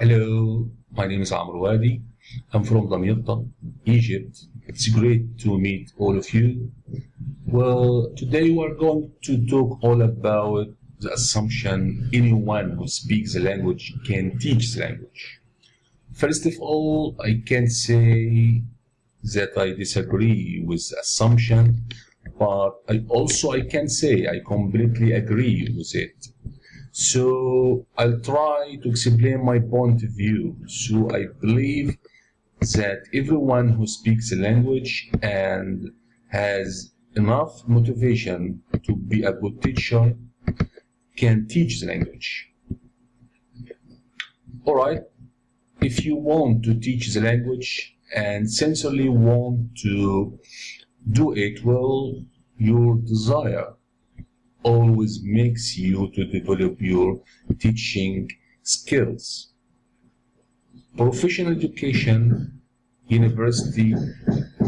Hello, my name is Amr Wadi. I'm from Damietta, Egypt. It's great to meet all of you. Well, today we're going to talk all about the assumption anyone who speaks the language can teach the language. First of all, I can say that I disagree with the assumption, but I also I can say I completely agree with it. So I'll try to explain my point of view. So I believe that everyone who speaks a language and has enough motivation to be a good teacher can teach the language. Alright, if you want to teach the language and sincerely want to do it well, your desire always makes you to develop your teaching skills. Professional education, university,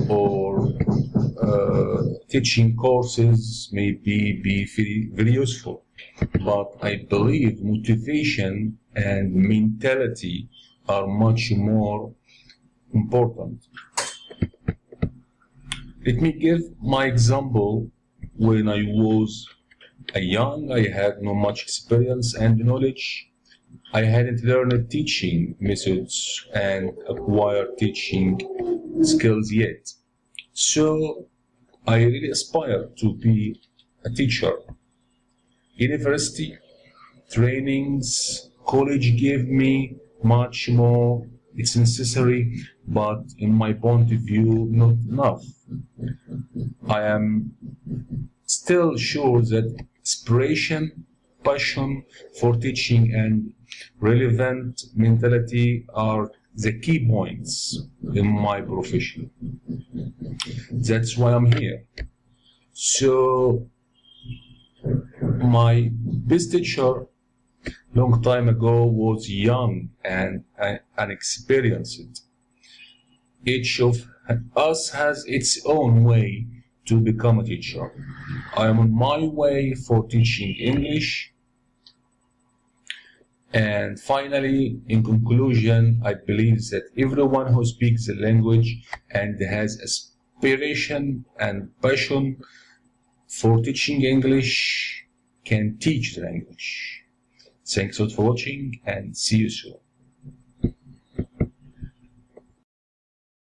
or uh, teaching courses may be, be very, very useful, but I believe motivation and mentality are much more important. Let me give my example when I was young, I had no much experience and knowledge. I hadn't learned teaching methods and acquired teaching skills yet. So I really aspired to be a teacher. University, trainings, college gave me much more. It's necessary, but in my point of view, not enough. I am still sure that inspiration, passion for teaching, and relevant mentality are the key points in my profession. That's why I'm here. So, my best teacher long time ago was young and unexperienced. Each of us has its own way to become a teacher. I am on my way for teaching English. And finally, in conclusion, I believe that everyone who speaks the language and has aspiration and passion for teaching English can teach the language. Thanks a lot for watching and see you soon.